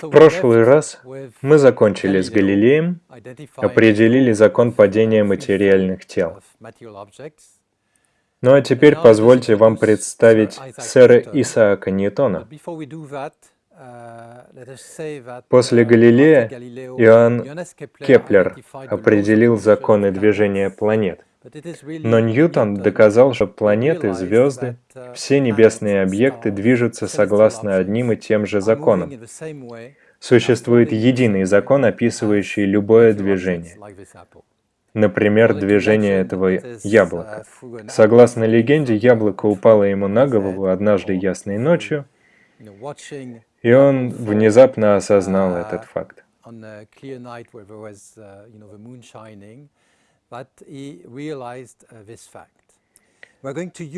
В прошлый раз мы закончили с Галилеем, определили закон падения материальных тел. Ну а теперь позвольте вам представить сэра Исаака Ньютона. После Галилея Иоанн Кеплер определил законы движения планет. Но Ньютон доказал, что планеты, звезды, все небесные объекты движутся согласно одним и тем же законам. Существует единый закон, описывающий любое движение. Например, движение этого яблока. Согласно легенде, яблоко упало ему на голову однажды ясной ночью, и он внезапно осознал этот факт.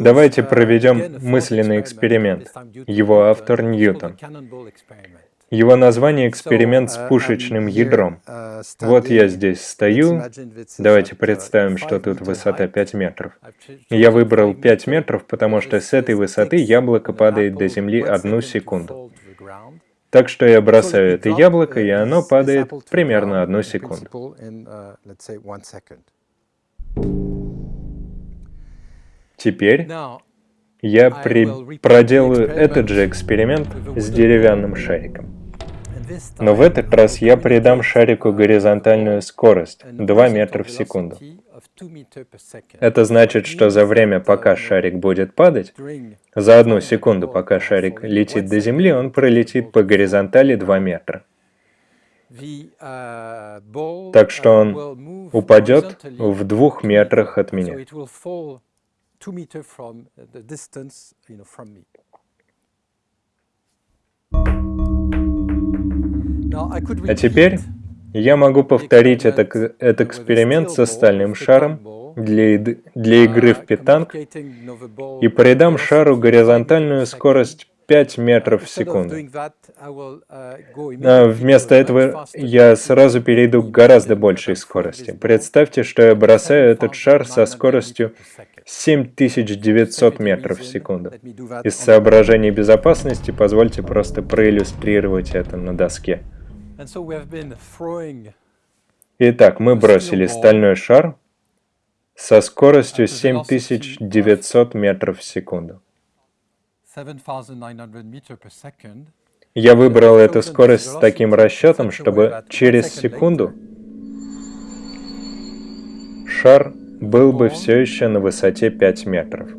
Давайте проведем мысленный эксперимент. Его автор Ньютон. Его название «Эксперимент с пушечным ядром». Вот я здесь стою. Давайте представим, что тут высота 5 метров. Я выбрал 5 метров, потому что с этой высоты яблоко падает до земли одну секунду. Так что я бросаю это яблоко, и оно падает примерно одну секунду. Теперь я при... проделаю этот же эксперимент с деревянным шариком. Но в этот раз я придам шарику горизонтальную скорость 2 метра в секунду. Это значит, что за время, пока шарик будет падать, за одну секунду, пока шарик летит до Земли, он пролетит по горизонтали 2 метра. Так что он упадет в двух метрах от меня. А теперь я могу повторить это, этот эксперимент с остальным шаром для, для игры в питанг и придам шару горизонтальную скорость 5 метров в секунду. А вместо этого я сразу перейду к гораздо большей скорости. Представьте, что я бросаю этот шар со скоростью 7900 метров в секунду. Из соображений безопасности позвольте просто проиллюстрировать это на доске. Итак, мы бросили стальной шар со скоростью 7900 метров в секунду. Я выбрал эту скорость с таким расчетом, чтобы через секунду шар был бы все еще на высоте 5 метров.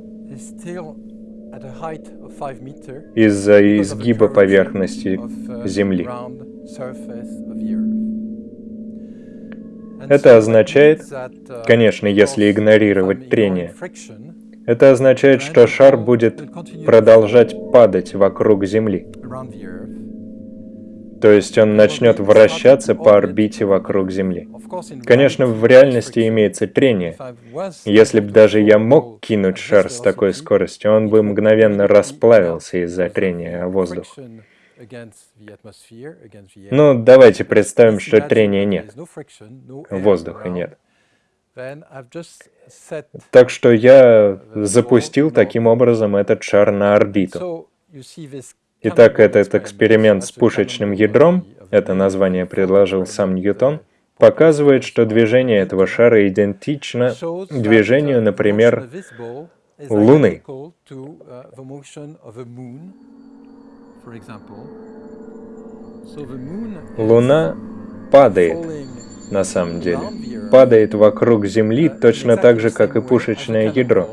из-за изгиба поверхности uh, Земли. Это означает, uh, конечно, если игнорировать трение, это означает, что шар будет продолжать падать вокруг Земли. То есть он начнет вращаться по орбите вокруг Земли. Конечно, в реальности имеется трение. Если бы даже я мог кинуть шар с такой скоростью, он бы мгновенно расплавился из-за трения о воздух. Ну, давайте представим, что трения нет. Воздуха нет. Так что я запустил таким образом этот шар на орбиту. Итак, этот эксперимент с пушечным ядром, это название предложил сам Ньютон, показывает, что движение этого шара идентично движению, например, Луны. Луна падает, на самом деле. Падает вокруг Земли точно так же, как и пушечное ядро.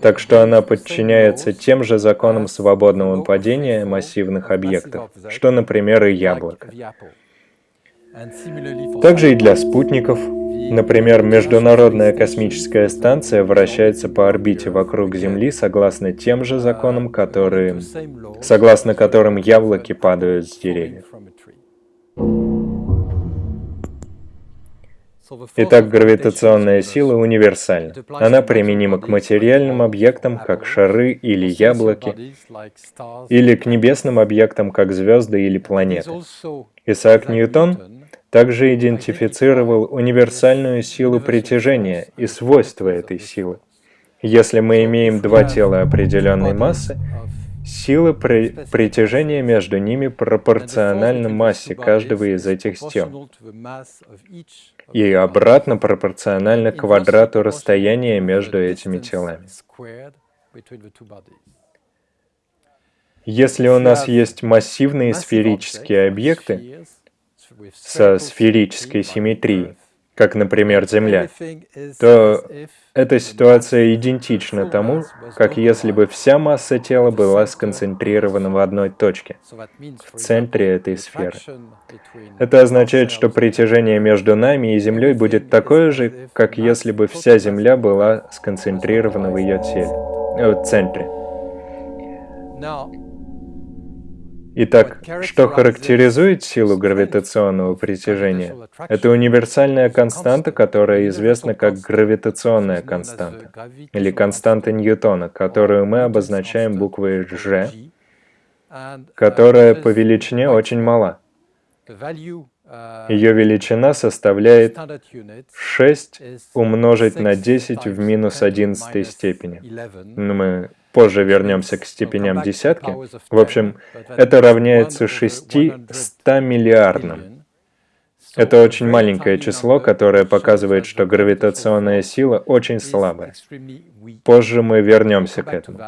Так что она подчиняется тем же законам свободного падения массивных объектов, что, например, и яблоко. Также и для спутников. Например, Международная космическая станция вращается по орбите вокруг Земли согласно тем же законам, которые, согласно которым яблоки падают с деревьев. Итак, гравитационная сила универсальна. Она применима к материальным объектам, как шары или яблоки, или к небесным объектам, как звезды или планеты. Исаак Ньютон также идентифицировал универсальную силу притяжения и свойства этой силы. Если мы имеем два тела определенной массы, Сила при притяжения между ними пропорциональна массе каждого из этих тел и обратно пропорционально квадрату расстояния между этими телами. Если у нас есть массивные сферические объекты со сферической симметрией, как, например, Земля, то эта ситуация идентична тому, как если бы вся масса тела была сконцентрирована в одной точке, в центре этой сферы. Это означает, что притяжение между нами и Землей будет такое же, как если бы вся Земля была сконцентрирована в ее теле, э, в центре. Итак, что характеризует силу гравитационного притяжения? Это универсальная константа, которая известна как гравитационная константа, или константа Ньютона, которую мы обозначаем буквой G, которая по величине очень мала. Ее величина составляет 6 умножить на 10 в минус 11 степени. Мы позже вернемся к степеням десятки. В общем, это равняется 600 миллиардным. Это очень маленькое число, которое показывает, что гравитационная сила очень слабая. Позже мы вернемся к этому.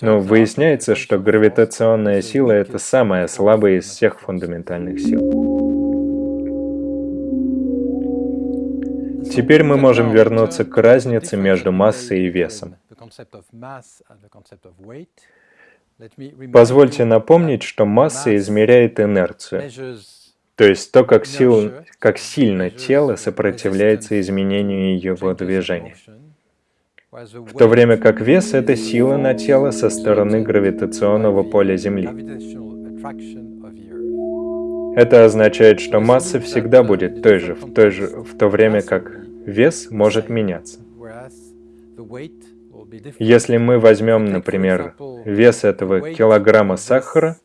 Но выясняется, что гравитационная сила — это самая слабая из всех фундаментальных сил. Теперь мы можем вернуться к разнице между массой и весом. Позвольте напомнить, что масса измеряет инерцию, то есть то, как, сил, как сильно тело сопротивляется изменению его движения. В то время как вес — это сила на тело со стороны гравитационного поля Земли. Это означает, что масса всегда будет той же, в, той же, в то время как вес может меняться. Если мы возьмем, например, вес этого килограмма сахара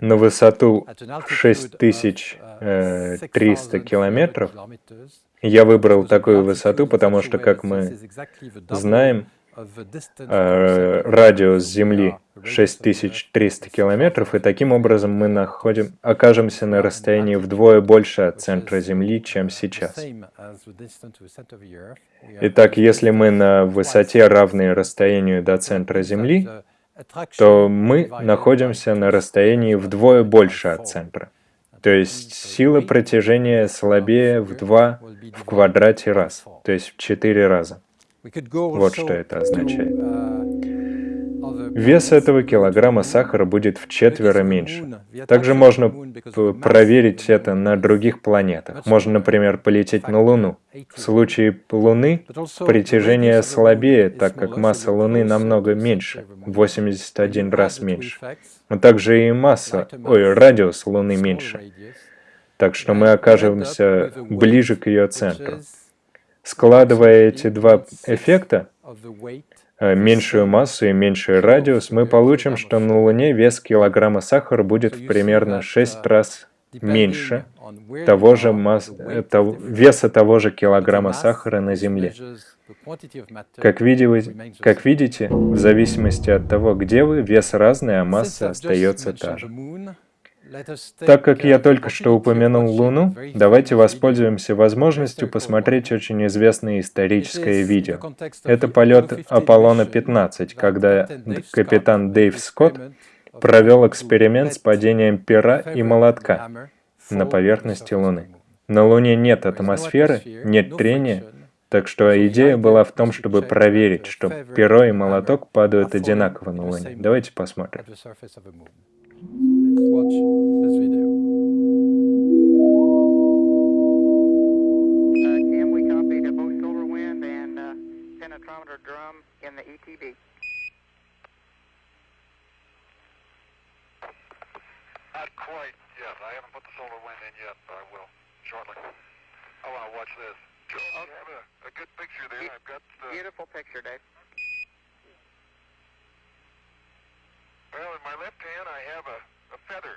на высоту 6300 э, километров, я выбрал такую высоту, потому что, как мы знаем, э, радиус Земли 6300 километров, и таким образом мы находим, окажемся на расстоянии вдвое больше от центра Земли, чем сейчас. Итак, если мы на высоте, равной расстоянию до центра Земли, то мы находимся на расстоянии вдвое больше от центра. То есть сила протяжения слабее в 2 в квадрате раз, то есть в 4 раза. Вот что это означает. Вес этого килограмма сахара будет в четверо меньше. Также можно проверить это на других планетах. Можно, например, полететь на Луну. В случае Луны притяжение слабее, так как масса Луны намного меньше, 81 раз меньше. Но также и масса, ой, радиус Луны меньше. Так что мы окажемся ближе к ее центру. Складывая эти два эффекта, э, меньшую массу и меньший радиус, мы получим, что на Луне вес килограмма сахара будет в примерно 6 раз меньше того же масс... того... веса того же килограмма сахара на Земле. Как, видите, как видите, в зависимости от того, где вы, вес разный, а масса остается та же. Так как я только что упомянул Луну, давайте воспользуемся возможностью посмотреть очень известное историческое видео. Это полет Аполлона-15, когда капитан Дэйв Скотт провел эксперимент с падением пера и молотка на поверхности Луны. На Луне нет атмосферы, нет трения, так что идея была в том, чтобы проверить, что перо и молоток падают одинаково на Луне. Давайте посмотрим. Let's watch this video. Uh, Cam, we copied a Bo Silver Wind and uh, penetrometer drum in the ETB. Not quite yet. I haven't put the solar wind in yet, but I will shortly. I want to watch this. Oh, I have a, a good picture there. I've got the... Beautiful picture, Dave. Well, in my left hand, I have a a feather.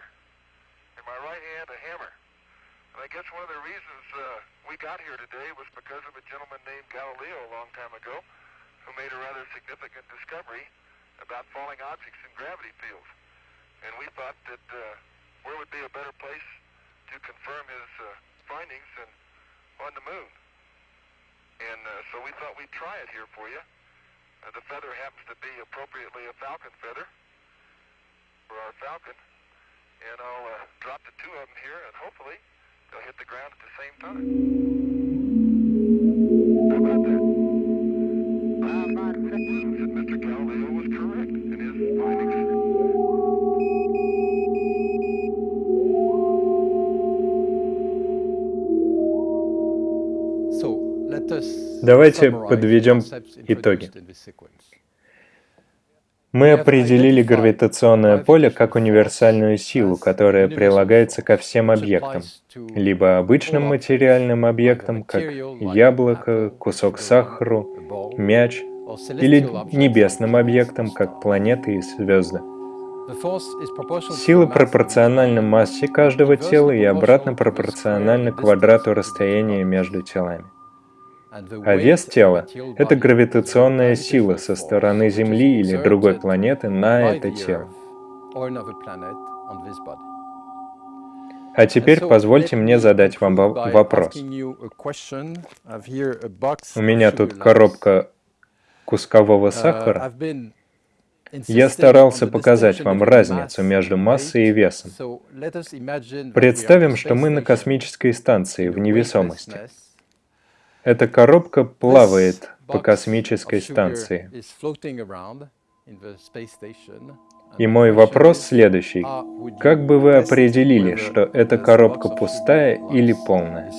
In my right hand, a hammer. And I guess one of the reasons uh, we got here today was because of a gentleman named Galileo a long time ago, who made a rather significant discovery about falling objects in gravity fields. And we thought that uh, where would be a better place to confirm his uh, findings than on the moon. And uh, so we thought we'd try it here for you. Uh, the feather happens to be appropriately a falcon feather for our falcon. And I'll uh, drop the two of them here, and hopefully they'll hit the ground at the same time. How about that? Said Mr. Galileo was correct in his findings. Давайте подведем итоги. Мы определили гравитационное поле как универсальную силу, которая прилагается ко всем объектам, либо обычным материальным объектам, как яблоко, кусок сахару, мяч, или небесным объектам, как планеты и звезды. Сила пропорциональна массе каждого тела и обратно пропорциональна квадрату расстояния между телами. А вес тела — это гравитационная сила со стороны Земли или другой планеты на это тело. А теперь позвольте мне задать вам вопрос. У меня тут коробка кускового сахара. Я старался показать вам разницу между массой и весом. Представим, что мы на космической станции в невесомости. Эта коробка плавает по космической станции. И мой вопрос следующий. Как бы вы определили, что эта коробка пустая или полная?